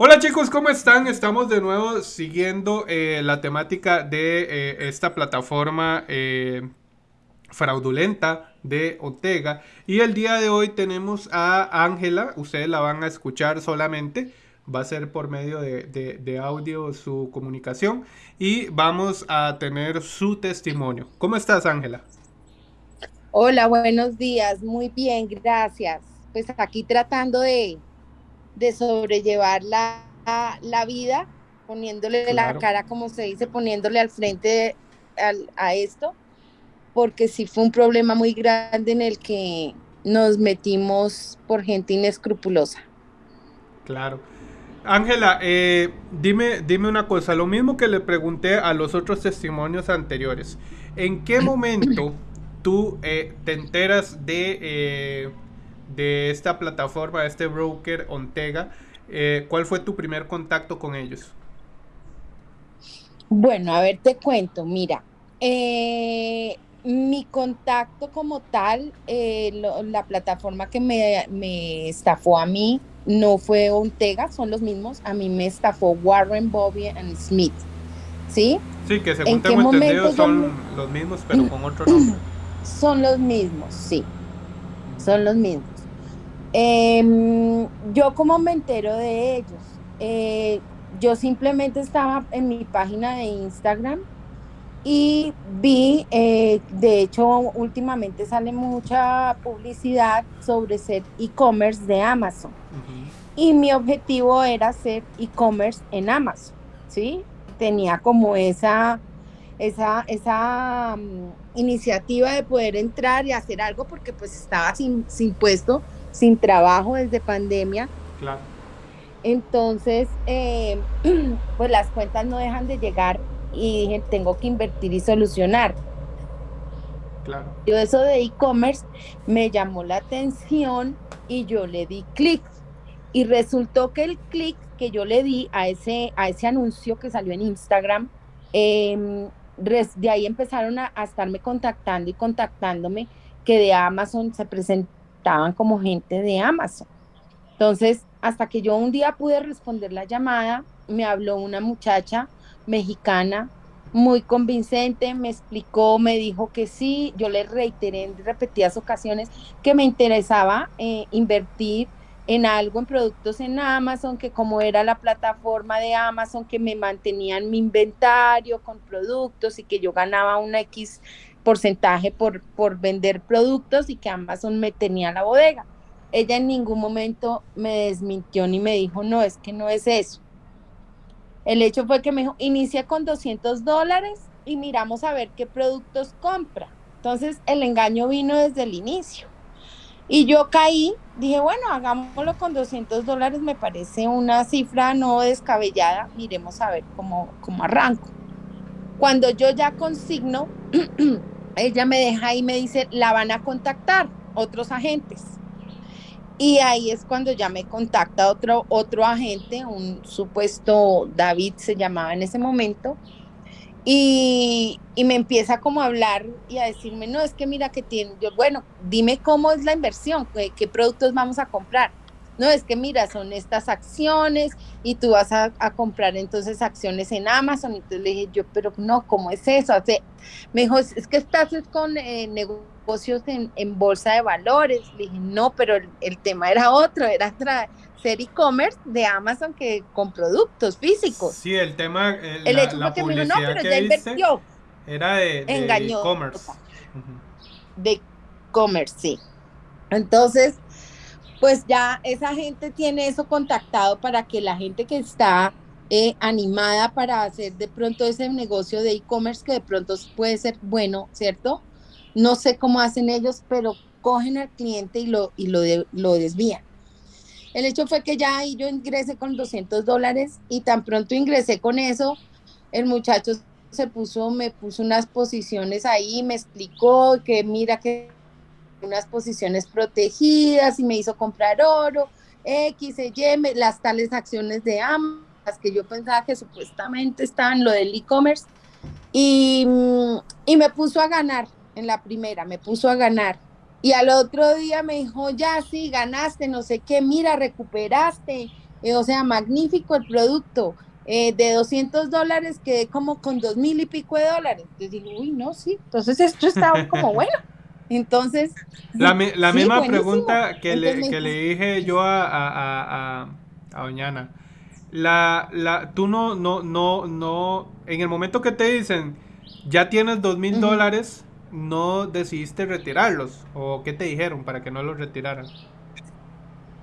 Hola chicos, ¿cómo están? Estamos de nuevo siguiendo eh, la temática de eh, esta plataforma eh, fraudulenta de Ortega. Y el día de hoy tenemos a Ángela, ustedes la van a escuchar solamente, va a ser por medio de, de audio su comunicación y vamos a tener su testimonio. ¿Cómo estás Ángela? Hola, buenos días, muy bien, gracias. Pues aquí tratando de de sobrellevar la, la vida, poniéndole la cara, como se dice, poniéndole al frente a esto, porque sí fue un problema muy grande en el que nos metimos por gente inescrupulosa. Claro. Ángela, eh, dime, dime una cosa, lo mismo que le pregunté a los otros testimonios anteriores. ¿En qué momento tú eh, te enteras de eh, de esta plataforma, de este broker Ontega, eh, ¿cuál fue tu primer contacto con ellos? Bueno, a ver, te cuento, mira, eh, mi contacto como tal, eh, la plataforma que me, me, estafó a mí no fue Ontega, son los mismos, a mí me estafó Warren, Bobby and Smith, ¿sí? Sí, que según tengo entendido son los mismos, pero con otro nombre. Son los mismos, sí, son los mismos. Em, yo como me entero de ellos, eh, yo simplemente estaba en mi página de Instagram y vi, eh, de hecho últimamente sale mucha publicidad sobre ser e-commerce de Amazon. Y mi objetivo era ser e-commerce en Amazon, ¿sí? Tenía como esa, esa, esa mm, iniciativa de poder entrar y hacer algo porque pues estaba sin, sin puesto sin trabajo desde pandemia. Claro. Entonces, eh, pues las cuentas no dejan de llegar y dije, tengo que invertir y solucionar. Claro. Yo eso de e-commerce me llamó la atención y yo le di clic. Y resultó que el clic que yo le di a ese, a ese anuncio que salió en Instagram, em, de ahí empezaron a, a, estarme contactando y contactándome que de Amazon se presentó como gente de Amazon. Entonces, hasta que yo un día pude responder la llamada, me habló una muchacha mexicana muy convincente, me explicó, me dijo que sí, yo le reiteré en repetidas ocasiones que me interesaba eh, invertir en algo, en productos en Amazon, que como era la plataforma de Amazon, que me mantenían mi inventario con productos y que yo ganaba una X porcentaje por, por vender productos y que Amazon me tenía la bodega. Ella en ningún momento me desmintió ni me dijo, no, es que no es eso. El hecho fue que me dijo, inicia con 200 dólares y miramos a ver qué productos compra. Entonces el engaño vino desde el inicio. Y yo caí, dije, bueno, hagámoslo con 200 dólares, me parece una cifra no descabellada, miremos a ver cómo, cómo arranco. Cuando yo ya consigno ella me deja y me dice, la van a contactar otros agentes. Y ahí es cuando ya me contacta otro, otro agente, un supuesto David se llamaba en ese momento, y, y, me empieza como a hablar y a decirme, no, es que mira que tiene, yo, bueno, dime cómo es la inversión, qué productos vamos a comprar no, es que mira, son estas acciones y tú vas a, comprar entonces acciones en Amazon. Entonces le dije yo, pero no, ¿cómo es eso? me dijo, es que estás con eh, negocios en, bolsa de valores. Le dije, no, pero el, tema era otro, era ser e-commerce de Amazon que con productos físicos. Sí, el tema, el, el hecho dijo, no, pero ya invirtió. Era de e-commerce. De e-commerce, sí. Entonces, pues ya esa gente tiene eso contactado para que la gente que está eh, animada para hacer de pronto ese negocio de e-commerce que de pronto puede ser bueno, ¿cierto? No sé cómo hacen ellos, pero cogen al cliente y lo, y lo, lo desvían. El hecho fue que ya ahí yo ingresé con 200 dólares y tan pronto ingresé con eso, el muchacho se puso, me puso unas posiciones ahí, me explicó que mira que unas posiciones protegidas y me hizo comprar oro, X, Y, las tales acciones de ambas que yo pensaba que supuestamente estaban lo del e-commerce y, y me puso a ganar en la primera, me puso a ganar. Y al otro día me dijo, ya sí, ganaste, no sé qué, mira, recuperaste, eh, o sea, magnífico el producto, eh, de 200 dólares quedé como con dos mil y pico de dólares. Entonces digo, uy, no, sí, entonces esto está como bueno. Entonces... La, la misma pregunta que, le, que le, dije yo a, a, a. La, la, tú no, no, no, no, en el momento que te dicen, ya tienes dos mil dólares, no decidiste retirarlos? ¿O qué te dijeron para que no los retiraran?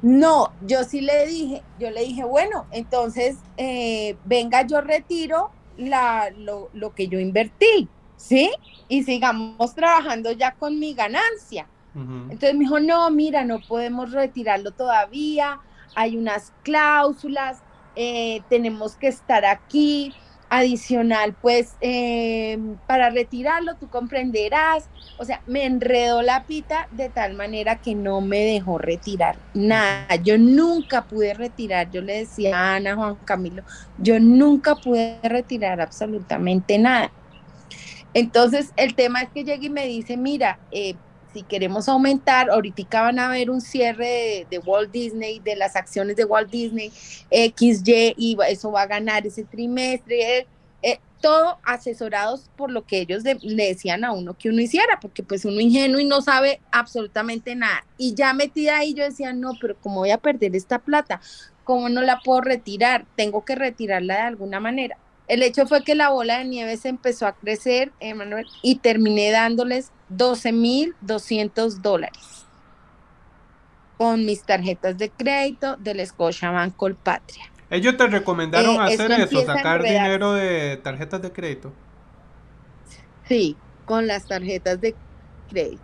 No, yo sí le dije, yo le dije, bueno, entonces eh, venga, yo retiro la, lo, lo, que yo invertí, ¿sí? Y sigamos trabajando ya con mi ganancia. Entonces me dijo, no, mira, no podemos retirarlo todavía, hay unas cláusulas, eh, tenemos que estar aquí, adicional, pues eh, para retirarlo, tú comprenderás, o sea, me enredó la pita de tal manera que no me dejó retirar nada. Yo nunca pude retirar, yo le decía a Ana, Juan Camilo, yo nunca pude retirar absolutamente nada. Entonces, el tema es que llega y me dice, mira, eh, si queremos aumentar, ahorita van a ver un cierre de, Walt Disney, de las acciones de Walt Disney, XY, y eso va a ganar ese trimestre, eh, eh, todo asesorados por lo que ellos le decían a uno que uno hiciera, porque pues uno ingenuo y no sabe absolutamente nada. Y ya metida ahí yo decía, no, pero ¿cómo voy a perder esta plata? ¿Cómo no la puedo retirar? Tengo que retirarla de alguna manera. El hecho fue que la bola de nieve se empezó a crecer, Emanuel, y terminé dándoles 12.200 dólares con mis tarjetas de crédito del Scotiabank Colpatria. Ellos te recomendaron eh, hacer eso, sacar dinero de tarjetas de crédito. Sí, con las tarjetas de crédito.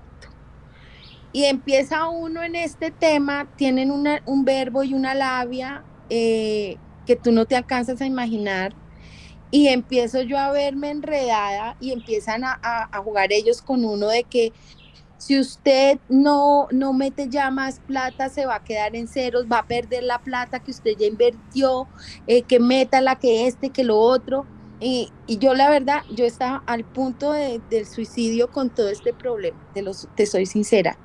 Y empieza uno en este tema, tienen un verbo y una labia eh, que tú no te alcanzas a imaginar y empiezo yo a verme enredada y empiezan a, jugar ellos con uno de que si usted no, no mete ya más plata, se va a quedar en ceros, va a perder la plata que usted ya invirtió, eh, que meta la que este, que lo otro. Y, yo la verdad, yo estaba al punto del suicidio con todo este problema, te, los, te soy sincera,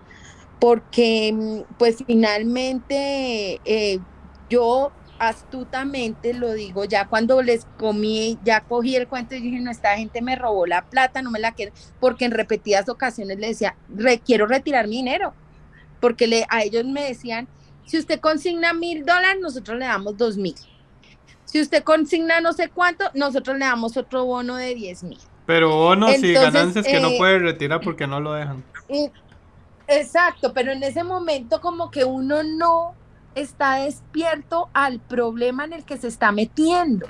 porque mm, pues finalmente eh, yo astutamente lo digo, ya cuando les comí, ya cogí el cuento y dije, no, esta gente me robó la plata, no me la quiero, porque en repetidas ocasiones le decía, quiero retirar mi dinero, porque le, a ellos me decían, si usted consigna mil dólares, nosotros le damos dos mil. Si usted consigna no sé cuánto, nosotros le damos otro bono de diez mil. Pero bonos y ganancias que no eh, puede retirar porque no lo dejan. Exacto, pero en ese momento como que uno no está despierto al problema en el que se está metiendo.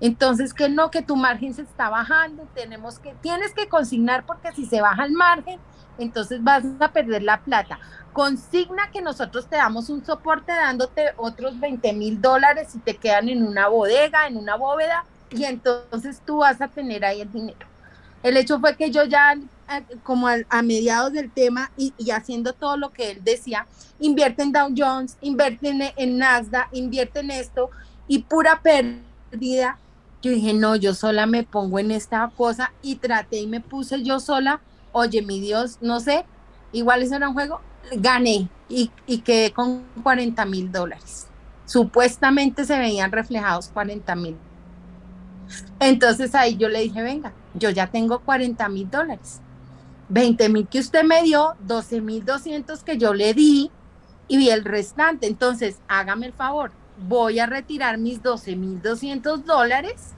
Entonces, que no, que tu margen se está bajando, tenemos que, tienes que consignar porque si se baja el margen, entonces vas a perder la plata. Consigna que nosotros te damos un soporte dándote otros 20 mil dólares y te quedan en una bodega, en una bóveda, y entonces tú vas a tener ahí el dinero. El hecho fue que yo ya, como a, mediados del tema y, haciendo todo lo que él decía, invierte en Dow Jones, invierte en, Nasdaq, invierte en esto y pura pérdida. Yo dije, no, yo sola me pongo en esta cosa y traté y me puse yo sola. Oye, mi Dios, no sé, igual eso era un juego, gané y, y quedé con 40 mil dólares. Supuestamente se veían reflejados 40 mil entonces ahí yo le dije, venga, yo ya tengo 40 mil dólares. 20 mil que usted me dio, 12 mil 200 que yo le di y el restante. Entonces, hágame el favor, voy a retirar mis 12 mil 200 dólares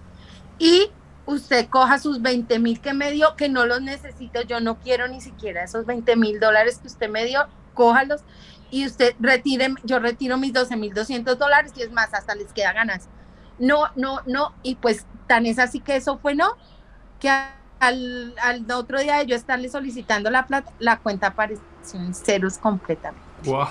y usted coja sus 20 mil que me dio, que no los necesito, yo no quiero ni siquiera esos 20 mil dólares que usted me dio, cójalos y usted retire, yo retiro mis 12 mil 200 dólares y es más, hasta les queda ganas no, no, no, y pues tan es así que eso fue no, que al, otro día de yo estarle solicitando la plata, la cuenta apareció en ceros completamente. Wow.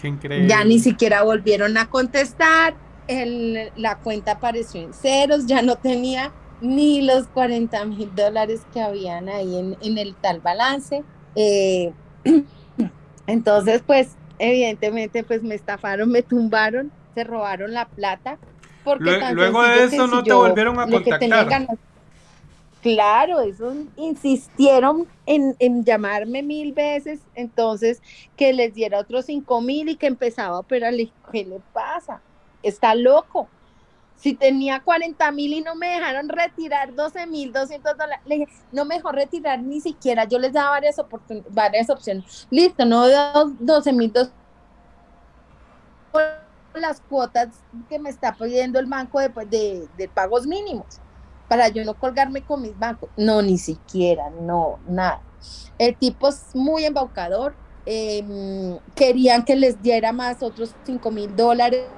Qué increíble. Ya ni siquiera volvieron a contestar, el, la cuenta apareció en ceros, ya no tenía ni los 40 mil dólares que habían ahí en, el tal balance. Eh, entonces, pues, evidentemente, pues me estafaron, me tumbaron se robaron la plata. Porque luego de eso no te volvieron a contactar. Claro, eso insistieron en, llamarme mil veces, entonces que les diera otros cinco mil y que empezaba a operarle. ¿Qué le pasa? Está loco. Si tenía 40 mil y no me dejaron retirar 12 mil 200 dólares, le dije, no me dejó retirar ni siquiera. Yo les daba varias, varias opciones. Listo, no 12 mil las cuotas que me está pidiendo el banco de, de, de pagos mínimos para yo no colgarme con mis bancos. No, ni siquiera, no, nada. El tipo es muy embaucador. Em, querían que les diera más otros 5 mil dólares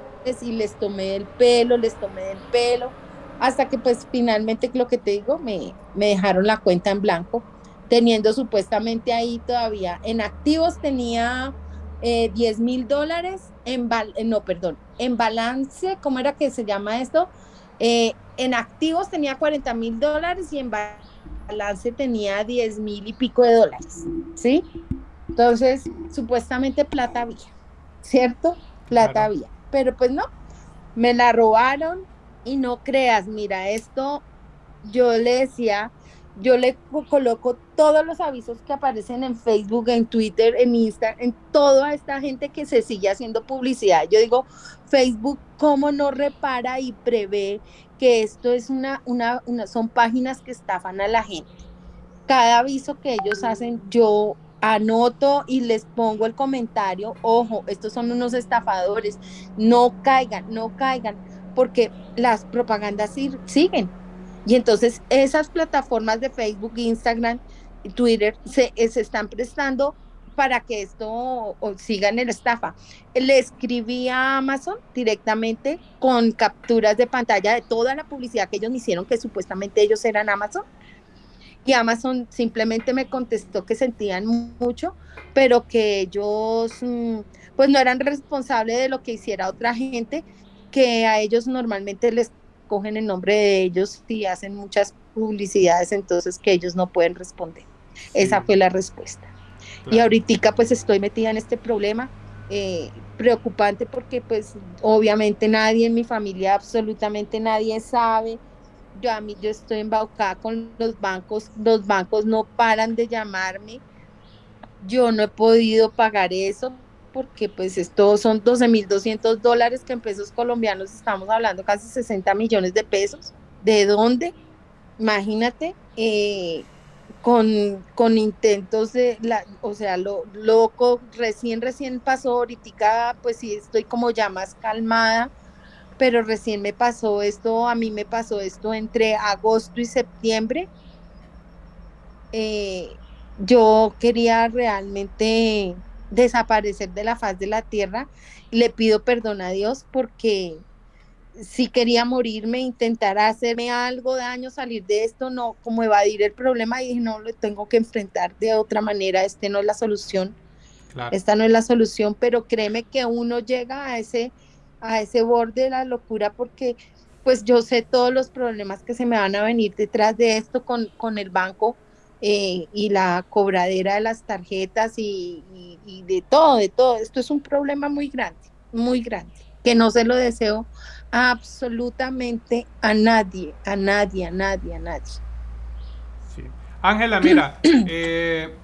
y les tomé el pelo, les tomé el pelo, hasta que pues finalmente lo que te digo, me, me dejaron la cuenta en blanco, teniendo supuestamente ahí todavía en activos tenía eh, 10 mil dólares, en, no, perdón, en balance, ¿cómo era que se llama esto? Eh, en activos tenía 40 mil dólares y en balance tenía 10 mil y pico de dólares, ¿sí? Entonces, supuestamente plata había, ¿cierto? Plata había, pero pues no, me la robaron y no creas, mira, esto yo le decía, yo le coloco todos los avisos que aparecen en Facebook, en Twitter, en Instagram, en toda esta gente que se sigue haciendo publicidad. Yo digo, Facebook, ¿cómo no repara y prevé que esto es una, una, una, son páginas que estafan a la gente? Cada aviso que ellos hacen, yo anoto y les pongo el comentario, ojo, estos son unos estafadores, no caigan, no caigan, porque las propagandas siguen. Y entonces esas plataformas de Facebook, Instagram, Twitter se, se están prestando para que esto siga en el estafa. Le escribí a Amazon directamente con capturas de pantalla de toda la publicidad que ellos me hicieron, que supuestamente ellos eran Amazon. Y Amazon simplemente me contestó que sentían mucho, pero que ellos mm, pues no eran responsables de lo que hiciera otra gente, que a ellos normalmente les cogen el nombre de ellos y hacen muchas publicidades, entonces que ellos no pueden responder. Esa fue la respuesta. Y ahorita pues estoy metida en este problema eh, preocupante porque pues obviamente nadie en mi familia, absolutamente nadie sabe. Yo a mí yo estoy embaucada con los bancos, los bancos no paran de llamarme. Yo no he podido pagar eso porque pues esto son 12.200 dólares que en pesos colombianos estamos hablando casi 60 millones de pesos. ¿De dónde? Imagínate, eh, con, con intentos de, la, o sea, lo loco, recién, recién pasó, ahorita pues sí estoy como ya más calmada, pero recién me pasó esto, a mí me pasó esto entre agosto y septiembre. Eh, yo quería realmente desaparecer de la faz de la tierra. Le pido perdón a Dios porque si quería morirme, intentar hacerme algo daño, salir de esto, no, como evadir el problema y dije, no, lo tengo que enfrentar de otra manera, este no es la solución. Esta no es la solución, pero créeme que uno llega a ese, a ese borde de la locura porque pues yo sé todos los problemas que se me van a venir detrás de esto con, con el banco eh, y la cobradera de las tarjetas y, y de todo, de todo. Esto es un problema muy grande, muy grande, que no se lo deseo absolutamente a nadie, a nadie, a nadie, a nadie. Sí. Ángela, mira, eh,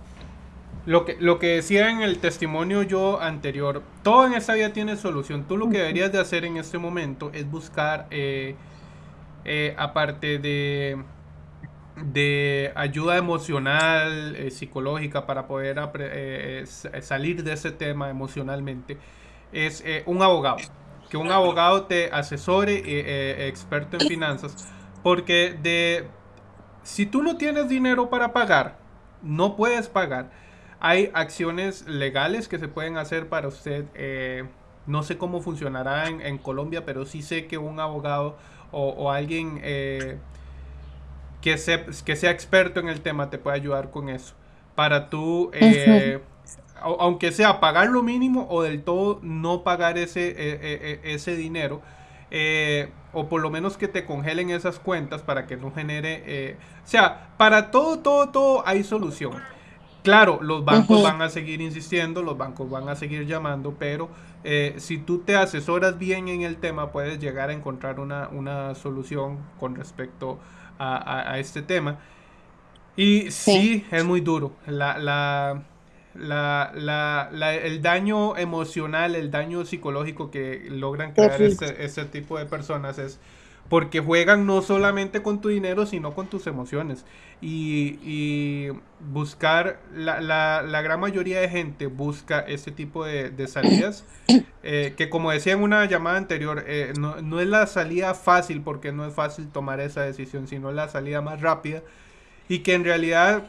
lo, que, lo que decía en el testimonio yo anterior, todo en esta vida tiene solución. Tú lo que deberías de hacer en este momento es buscar, eh, eh, aparte de, de ayuda emocional, psicológica, para poder salir de ese tema emocionalmente, es un abogado que un abogado te asesore, eh, eh, experto en finanzas, porque de si tú no tienes dinero para pagar, no puedes pagar. Hay acciones legales que se pueden hacer para usted. Eh, no sé cómo funcionará en, Colombia, pero sí sé que un abogado o, alguien que, que sea experto en el tema te puede ayudar con eso. Para tú aunque sea pagar lo mínimo o del todo no pagar ese, e, e, e, ese dinero, eh, o por lo menos que te congelen esas cuentas para que no genere, eh, o sea, para todo, todo, todo hay solución. Claro, los bancos van a seguir insistiendo, los bancos van a seguir llamando, pero eh, si tú te asesoras bien en el tema, puedes llegar a encontrar una, una solución con respecto a, este tema. Y sí, es muy duro. La, la, la, el daño emocional, el daño psicológico que logran crear este, este, tipo de personas es porque juegan no solamente con tu dinero, sino con tus emociones. Y, buscar, la, la, gran mayoría de gente busca este tipo de, salidas, eh, que como decía en una llamada anterior, eh, no, no, es la salida fácil, porque no es fácil tomar esa decisión, sino la salida más rápida, y que en realidad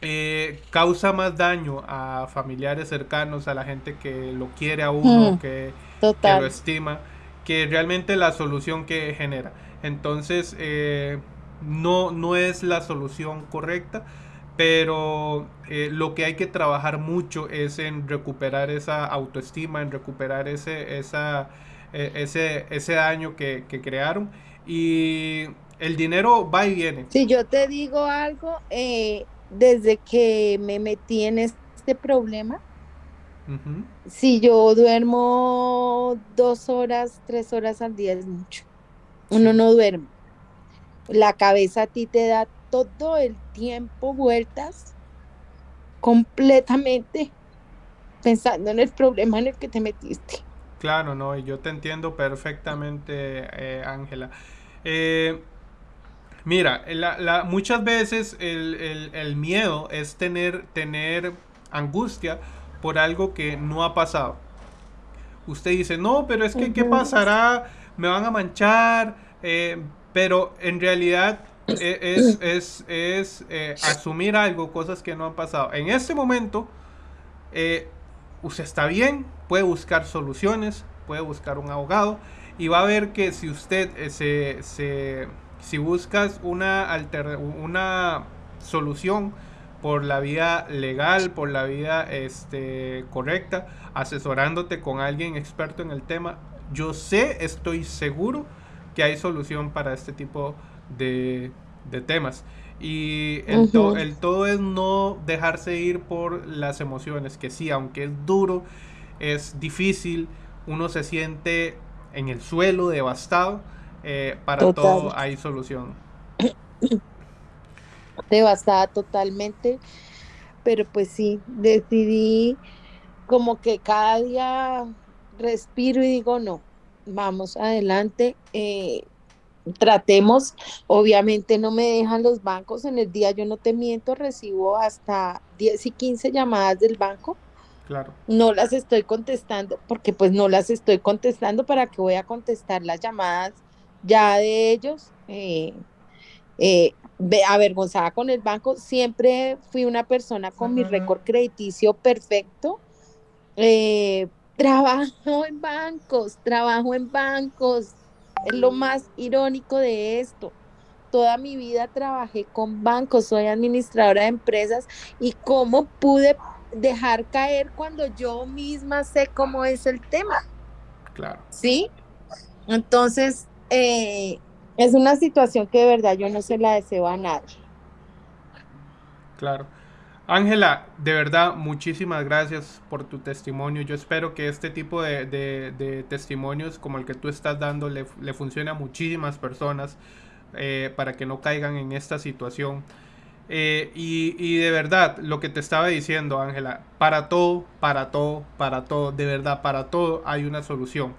eh, causa más daño a familiares cercanos, a la gente que lo quiere a uno, mm, que, lo estima, que realmente la solución que genera. Entonces, eh, no, no es la solución correcta, pero eh, lo que hay que trabajar mucho es en recuperar esa autoestima, en recuperar ese, esa, ese, ese daño que, que crearon. Y el dinero va y viene. Si yo te digo algo, eh, desde que me metí en este problema, si yo duermo dos horas, tres horas al día es mucho. Uno no duerme. La cabeza a ti te da todo el tiempo vueltas completamente pensando en el problema en el que te metiste. Claro, no, y yo te entiendo perfectamente, eh, Ángela. eh, Mira, muchas veces el, miedo es tener, tener angustia por algo que no ha pasado. Usted dice, no, pero es que, ¿qué pasará? Me van a manchar. Eh, pero en realidad e, es, es, eh, asumir algo, cosas que no han pasado. En este momento, eh, usted está bien, puede buscar soluciones, puede buscar un abogado y va a ver que si usted se si buscas una, una solución por la vía legal, por la vía este, correcta, asesorándote con alguien experto en el tema, yo sé, estoy seguro que hay solución para este tipo de, temas. Y el, el, todo es no dejarse ir por las emociones, que sí, aunque es duro, es difícil, uno se siente en el suelo devastado, eh, para todo hay solución. Devastada totalmente, pero pues sí, decidí como que cada día respiro y digo, no, vamos adelante, eh, tratemos, obviamente no me dejan los bancos, en el día yo no te miento, recibo hasta 10 y 15 llamadas del banco. Claro. No las estoy contestando porque pues no las estoy contestando para que voy a contestar las llamadas ya de ellos, eh, eh, avergonzada con el banco, siempre fui una persona con mi récord crediticio perfecto. Eh, trabajo en bancos, trabajo en bancos. Es lo más irónico de esto. Toda mi vida trabajé con bancos, soy administradora de empresas y cómo pude dejar caer cuando yo misma sé cómo es el tema. Claro. ¿Sí? Entonces, eh, es una situación que de verdad yo no se la deseo a nadie. Claro. Ángela, de verdad, muchísimas gracias por tu testimonio. Yo espero que este tipo de, testimonios como el que tú estás dando le, funcione a muchísimas personas eh, para que no caigan en esta situación. Eh, y, y, de verdad, lo que te estaba diciendo, Ángela, para todo, para todo, para todo, de verdad, para todo hay una solución.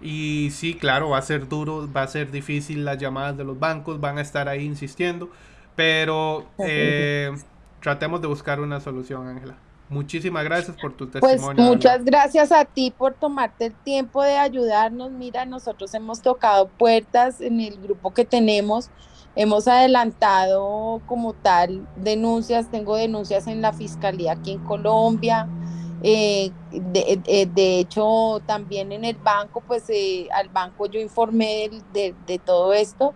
Y sí, claro, va a ser duro, va a ser difícil las llamadas de los bancos, van a estar ahí insistiendo, pero eh, tratemos de buscar una solución, Ángela. Muchísimas gracias por tu pues, testimonio. Pues muchas gracias a ti por tomarte el tiempo de ayudarnos. Mira, nosotros hemos tocado puertas en el grupo que tenemos. Hemos adelantado como tal denuncias, tengo denuncias en la fiscalía aquí en Colombia, eh, eh, de, hecho, también en el banco, pues eh, al banco yo informé de, todo esto.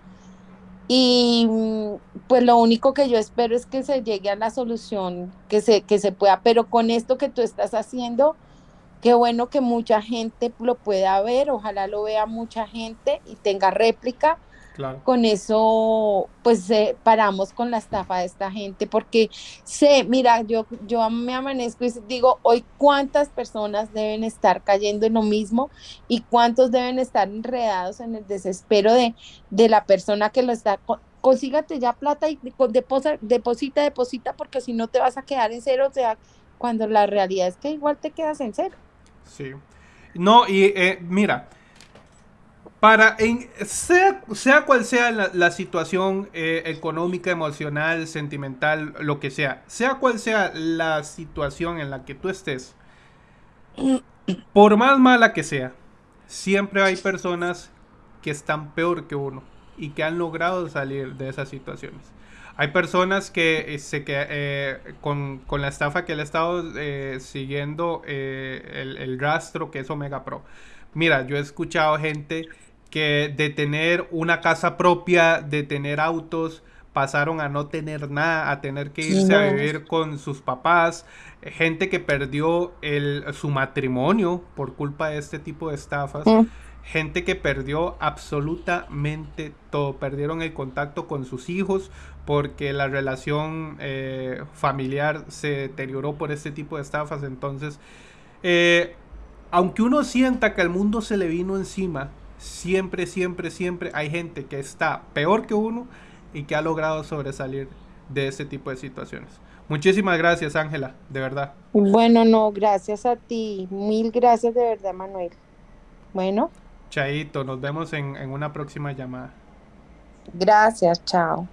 Y mm, pues lo único que yo espero es que se llegue a la solución que se, que se pueda, pero con esto que tú estás haciendo, qué bueno que mucha gente lo pueda ver, ojalá lo vea mucha gente y tenga réplica con eso, pues paramos con la estafa de esta gente, porque sé, mira, yo, yo me amanezco y digo, hoy cuántas personas deben estar cayendo en lo mismo y cuántos deben estar enredados en el desespero de, de la persona que lo está consígate ya plata y deposita, deposita, deposita, porque si no te vas a quedar en cero, o sea, cuando la realidad es que igual te quedas en cero. Sí. No, y eh, mira, para, en, sea, sea cual sea la, situación eh, económica, emocional, sentimental, lo que sea, sea cual sea la situación en la que tú estés, por más mala que sea, siempre hay personas que están peor que uno y que han logrado salir de esas situaciones. Hay personas que, eh, se, que eh, con, la estafa que le he estado siguiendo el, el, rastro que es Omega Pro. Mira, yo he escuchado gente que de tener una casa propia, de tener autos, pasaron a no tener nada, a tener que irse a vivir con sus papás, gente que perdió el, su matrimonio por culpa de este tipo de estafas. Mm gente que perdió absolutamente todo, perdieron el contacto con sus hijos porque la relación eh, familiar se deterioró por este tipo de estafas. Entonces, eh, aunque uno sienta que el mundo se le vino encima, siempre, siempre, siempre hay gente que está peor que uno y que ha logrado sobresalir de este tipo de situaciones. Muchísimas gracias, Ángela, de verdad. Bueno, no, gracias a ti. Mil gracias de verdad, Manuel. Bueno. Chaito, nos vemos en, en una próxima llamada. Gracias, chao.